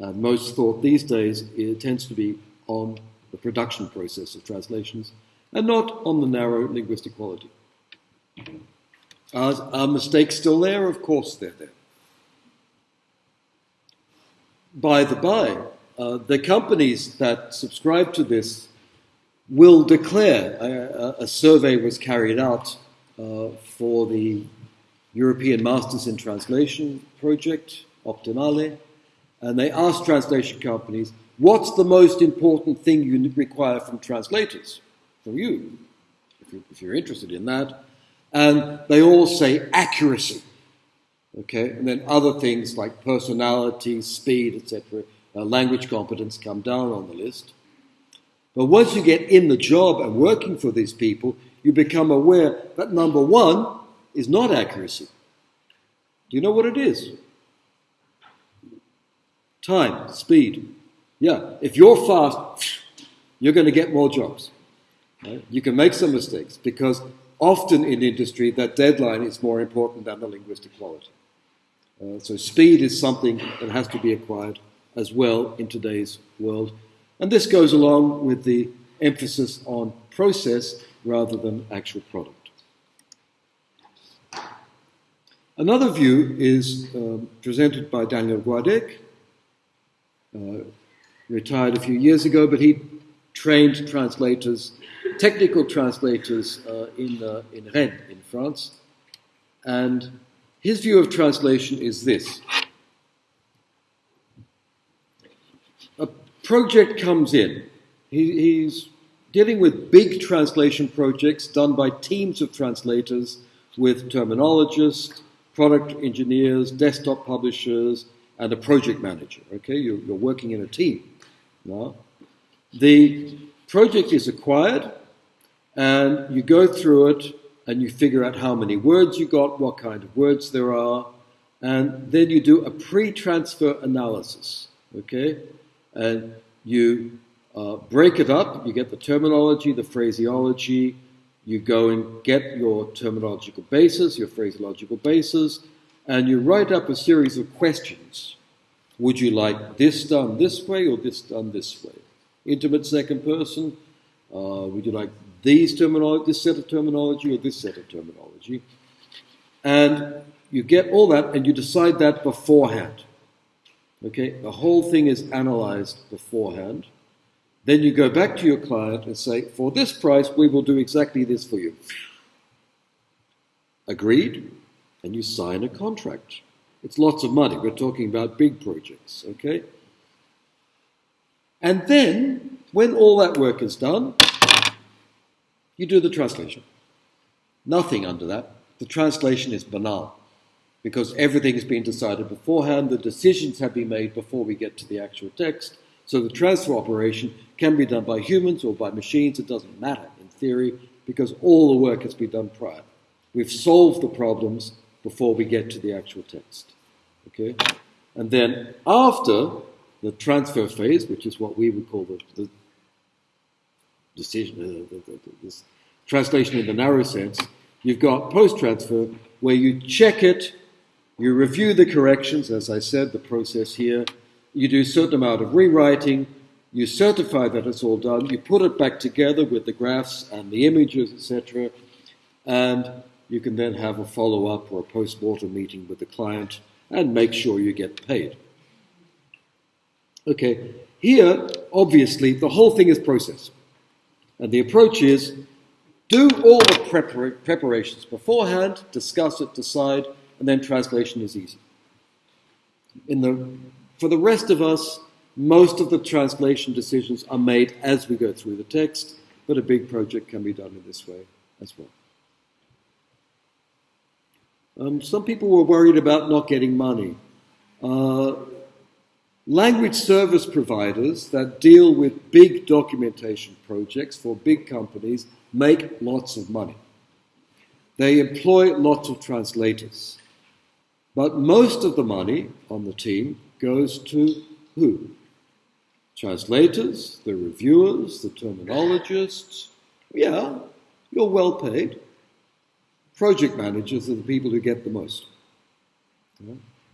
Uh, most thought these days it tends to be on the production process of translations and not on the narrow linguistic quality. Are, are mistakes still there? Of course they're there. By the by, uh, the companies that subscribe to this will declare. A, a survey was carried out uh, for the European Masters in Translation project, Optimale, and they asked translation companies, what's the most important thing you require from translators? From you, if, you, if you're interested in that. And they all say accuracy. Okay, and then other things like personality, speed, etc., uh, language competence come down on the list. But once you get in the job and working for these people, you become aware that number one is not accuracy. Do you know what it is? Time, speed. Yeah, if you're fast, you're going to get more jobs. You can make some mistakes because often in industry that deadline is more important than the linguistic quality. Uh, so speed is something that has to be acquired as well in today's world. And this goes along with the emphasis on process rather than actual product. Another view is um, presented by Daniel Gouadec, uh, retired a few years ago, but he trained translators, technical translators uh, in, uh, in Rennes, in France. And his view of translation is this a project comes in, he, he's dealing with big translation projects done by teams of translators with terminologists product engineers, desktop publishers, and a project manager. Okay, you're, you're working in a team. Now, the project is acquired, and you go through it, and you figure out how many words you got, what kind of words there are, and then you do a pre-transfer analysis. Okay, and you uh, break it up. You get the terminology, the phraseology, you go and get your terminological basis, your phraseological basis, and you write up a series of questions. Would you like this done this way or this done this way? Intimate second person. Uh, would you like these terminology, this set of terminology or this set of terminology? And you get all that and you decide that beforehand. Okay, the whole thing is analyzed beforehand. Then you go back to your client and say, for this price, we will do exactly this for you. Agreed? And you sign a contract. It's lots of money. We're talking about big projects, okay? And then, when all that work is done, you do the translation. Nothing under that. The translation is banal because everything has been decided beforehand, the decisions have been made before we get to the actual text. So the transfer operation can be done by humans or by machines, it doesn't matter in theory, because all the work has been done prior. We've solved the problems before we get to the actual text. Okay? And then after the transfer phase, which is what we would call the, the decision, uh, the, the, this translation in the narrow sense, you've got post transfer where you check it, you review the corrections, as I said, the process here, you do a certain amount of rewriting, you certify that it's all done, you put it back together with the graphs and the images, etc., and you can then have a follow up or a post mortem meeting with the client and make sure you get paid. Okay, here, obviously, the whole thing is process. And the approach is do all the prepar- preparations beforehand, discuss it, decide, and then translation is easy. In the, for the rest of us, most of the translation decisions are made as we go through the text, but a big project can be done in this way as well. Um, some people were worried about not getting money. Uh, language service providers that deal with big documentation projects for big companies make lots of money. They employ lots of translators. But most of the money on the team goes to who? translators, the reviewers, the terminologists. Yeah, you're well paid. Project managers are the people who get the most.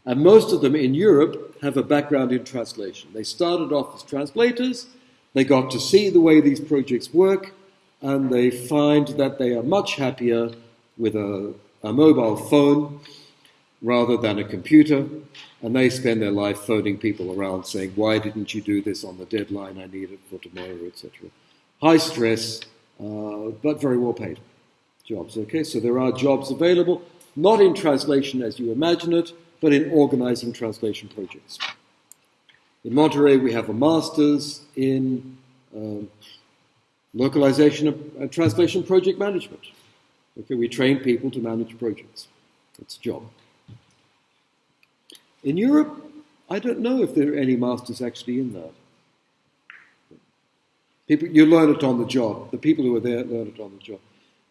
And most of them in Europe have a background in translation. They started off as translators, they got to see the way these projects work, and they find that they are much happier with a, a mobile phone rather than a computer, and they spend their life phoning people around saying, Why didn't you do this on the deadline? I need it for tomorrow, etc. High stress, uh, but very well paid jobs. Okay, so there are jobs available, not in translation as you imagine it, but in organizing translation projects. In Monterey, we have a master's in um, localization and translation project management. Okay, we train people to manage projects. It's a job. In Europe, I don't know if there are any masters actually in that. People, you learn it on the job. The people who are there learn it on the job.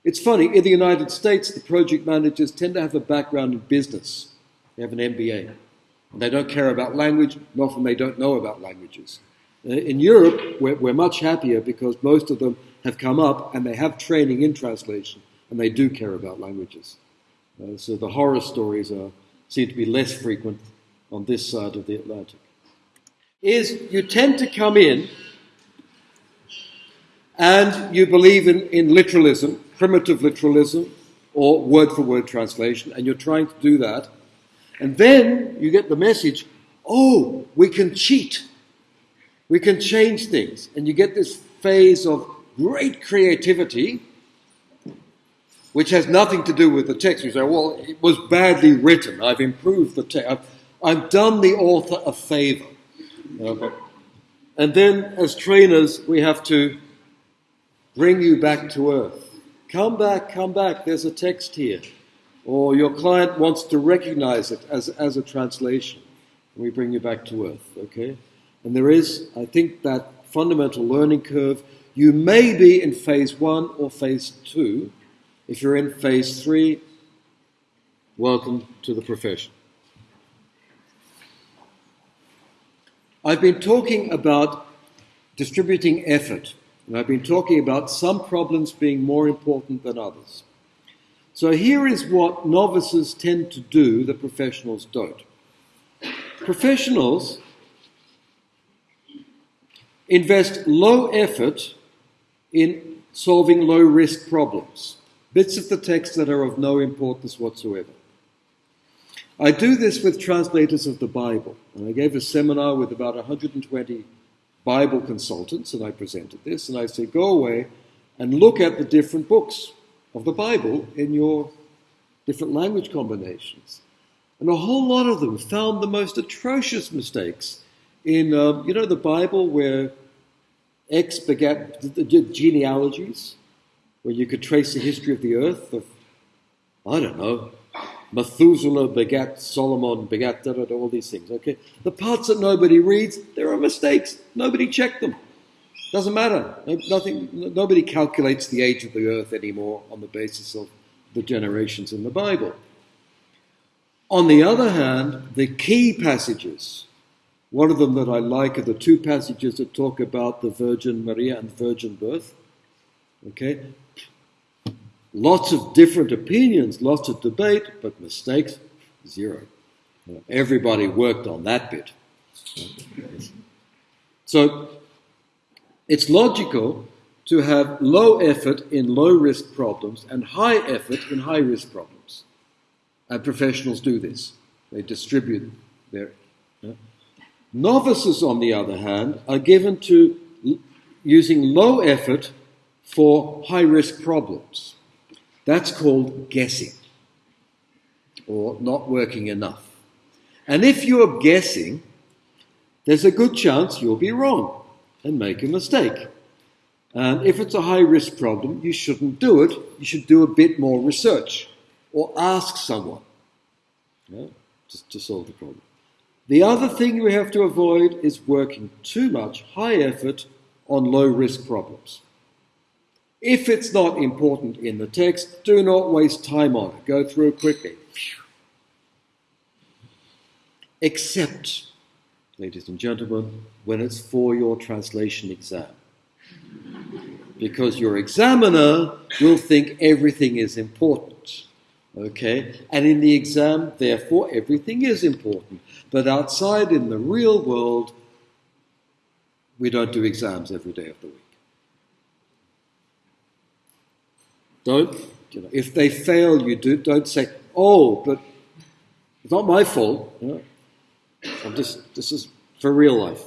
It's funny, in the United States, the project managers tend to have a background in business. They have an MBA. And they don't care about language, and often they don't know about languages. Uh, in Europe, we're, we're much happier because most of them have come up and they have training in translation, and they do care about languages. Uh, so the horror stories are, seem to be less frequent on this side of the Atlantic, is you tend to come in and you believe in, in literalism, primitive literalism, or word for word translation, and you're trying to do that, and then you get the message oh, we can cheat, we can change things, and you get this phase of great creativity. Which has nothing to do with the text. You say, well, it was badly written. I've improved the text. I've, done the author a favor. and then, as trainers, we have to bring you back to earth. Come back, come back, there's a text here. Or your client wants to recognize it as, as a translation. And we bring you back to earth, okay? And there is, I think, that fundamental learning curve. You may be in phase one or phase two. If you're in phase three, welcome to the profession. I've been talking about distributing effort and I've been talking about some problems being more important than others. So here is what novices tend to do that professionals don't. Professionals invest low effort in solving low risk problems, bits of the text that are of no importance whatsoever. I do this with translators of the Bible, and I gave a seminar with about 120 Bible consultants, and I presented this, and I said, go away and look at the different books of the Bible in your different language combinations. And a whole lot of them found the most atrocious mistakes in, uh, you know, the Bible where X begat the genealogies, where you could trace the history of the earth of, I don't know, Methuselah begat Solomon, begat da, da, da, all these things. Okay, the parts that nobody reads, there are mistakes. Nobody checked them. Doesn't matter. Nothing. Nobody calculates the age of the earth anymore on the basis of the generations in the Bible. On the other hand, the key passages, one of them that I like are the two passages that talk about the Virgin Maria and virgin birth. Okay, Lots of different opinions, lots of debate, but mistakes, zero. Everybody worked on that bit. So it's logical to have low effort in low risk problems and high effort in high risk problems. And professionals do this. They distribute their. Novices, on the other hand, are given to using low effort for high risk problems. That's called guessing or not working enough. And if you're guessing, there's a good chance you'll be wrong and make a mistake. And if it's a high risk problem, you shouldn't do it. You should do a bit more research or ask someone to, to solve the problem. The other thing we have to avoid is working too much high effort on low risk problems. If it's not important in the text, do not waste time on it. Go through quickly. Except, ladies and gentlemen, when it's for your translation exam. Because your examiner will think everything is important. Okay? And in the exam, therefore, everything is important. But outside in the real world, we don't do exams every day of the week. Don't, you know, if they fail, you do, don't say, oh, but it's not my fault. You know? I'm just, this is for real life.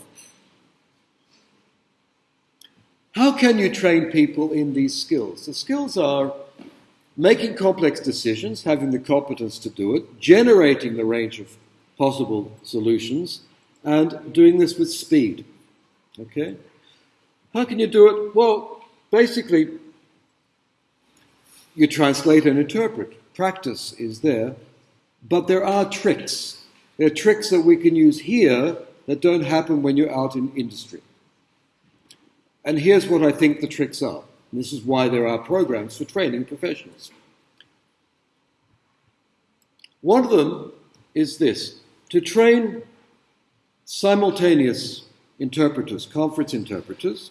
How can you train people in these skills? The skills are making complex decisions, having the competence to do it, generating the range of possible solutions, and doing this with speed. Okay? How can you do it? Well, basically, you translate and interpret. Practice is there, but there are tricks. There are tricks that we can use here that don't happen when you're out in industry. And here's what I think the tricks are. And this is why there are programs for training professionals. One of them is this to train simultaneous interpreters, conference interpreters.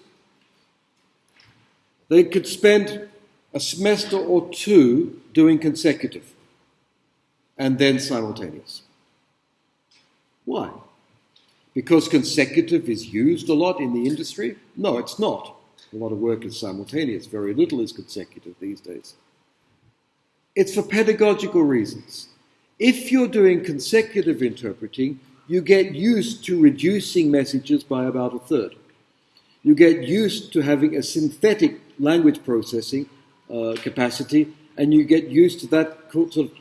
They could spend a semester or two doing consecutive and then simultaneous. Why? Because consecutive is used a lot in the industry? No, it's not. A lot of work is simultaneous, very little is consecutive these days. It's for pedagogical reasons. If you're doing consecutive interpreting, you get used to reducing messages by about a third. You get used to having a synthetic language processing uh, capacity, and you get used to that sort of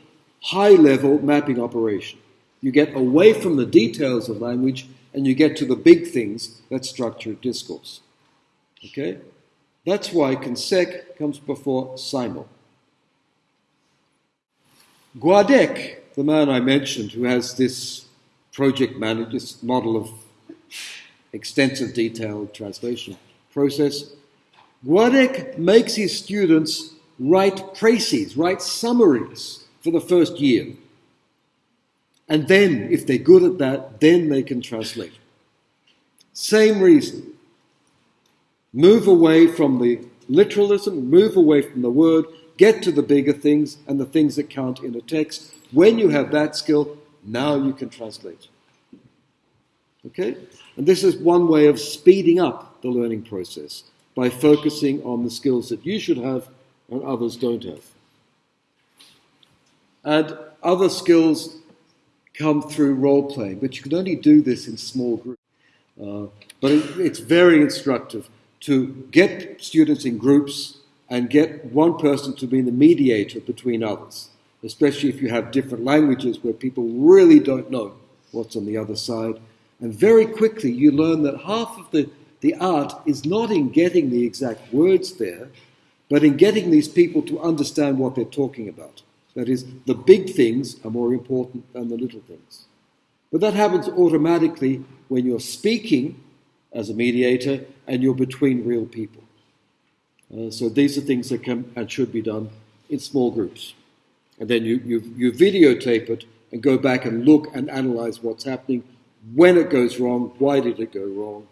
high level mapping operation. You get away from the details of language and you get to the big things that structure discourse. Okay? That's why consec comes before simul. Gouadec, the man I mentioned who has this project manager, this model of extensive detailed translation process, Gouadec makes his students write précis, write summaries for the first year. And then, if they're good at that, then they can translate. Same reason. Move away from the literalism, move away from the word, get to the bigger things and the things that count in a text. When you have that skill, now you can translate. Okay? And this is one way of speeding up the learning process by focusing on the skills that you should have and others don't have. And other skills come through role playing, but you can only do this in small groups. Uh, but it, it's very instructive to get students in groups and get one person to be the mediator between others, especially if you have different languages where people really don't know what's on the other side. And very quickly you learn that half of the, the art is not in getting the exact words there, but in getting these people to understand what they're talking about. That is, the big things are more important than the little things. But that happens automatically when you're speaking as a mediator and you're between real people. Uh, so these are things that can and should be done in small groups. And then you, you, you videotape it and go back and look and analyze what's happening, when it goes wrong, why did it go wrong,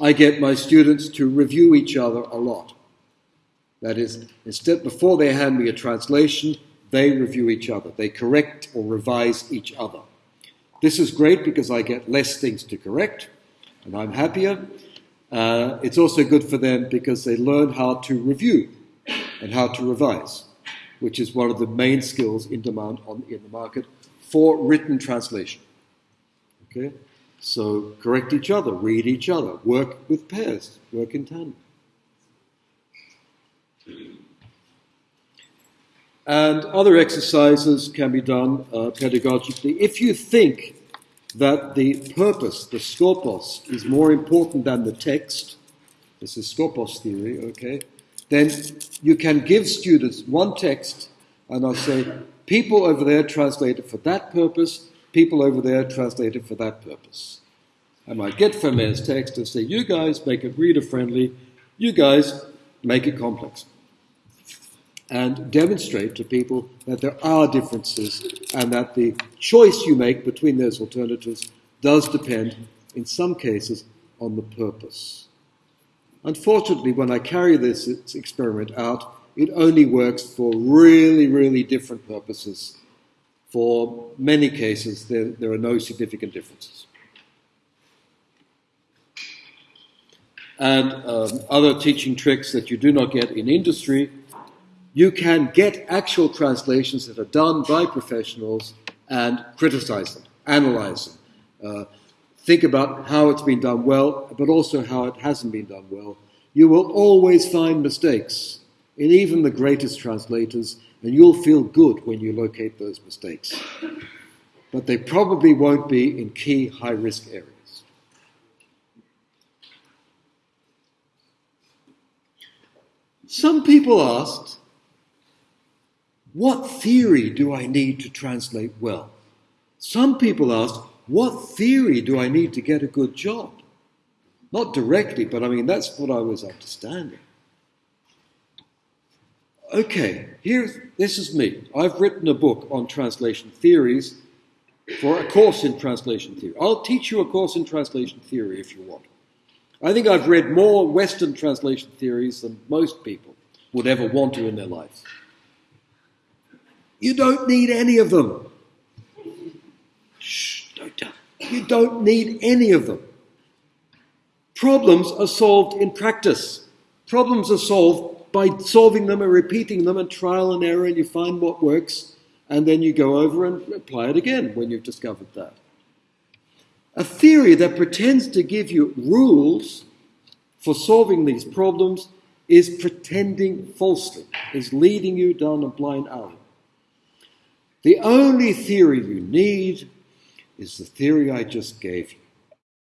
I get my students to review each other a lot. That is, instead, before they hand me a translation, they review each other. They correct or revise each other. This is great because I get less things to correct and I'm happier. Uh, it's also good for them because they learn how to review and how to revise, which is one of the main skills in demand on, in the market for written translation. Okay? So correct each other, read each other, work with pairs, work in tandem. And other exercises can be done uh, pedagogically. If you think that the purpose, the skopos, is more important than the text, this is skopos theory, okay, then you can give students one text and I'll say, people over there translate it for that purpose, people over there translate it for that purpose. I might get Vermeer's text and say, you guys make it reader friendly, you guys make it complex. And demonstrate to people that there are differences and that the choice you make between those alternatives does depend, in some cases, on the purpose. Unfortunately, when I carry this experiment out, it only works for really, really different purposes. For many cases, there, there are no significant differences. And um, other teaching tricks that you do not get in industry, you can get actual translations that are done by professionals and criticize them, analyze them, uh, think about how it's been done well, but also how it hasn't been done well. You will always find mistakes in even the greatest translators, and you'll feel good when you locate those mistakes. But they probably won't be in key high risk areas. Some people asked, what theory do I need to translate well? Some people asked, what theory do I need to get a good job? Not directly, but I mean, that's what I was understanding. Okay, here, this is me. I've written a book on translation theories for a course in translation theory. I'll teach you a course in translation theory if you want. I think I've read more Western translation theories than most people would ever want to in their lives. You don't need any of them. Shh, don't tell. You don't need any of them. Problems are solved in practice. Problems are solved by solving them and repeating them and trial and error, and you find what works, and then you go over and apply it again when you've discovered that. A theory that pretends to give you rules for solving these problems is pretending falsely, is leading you down a blind alley. The only theory you need is the theory I just gave you.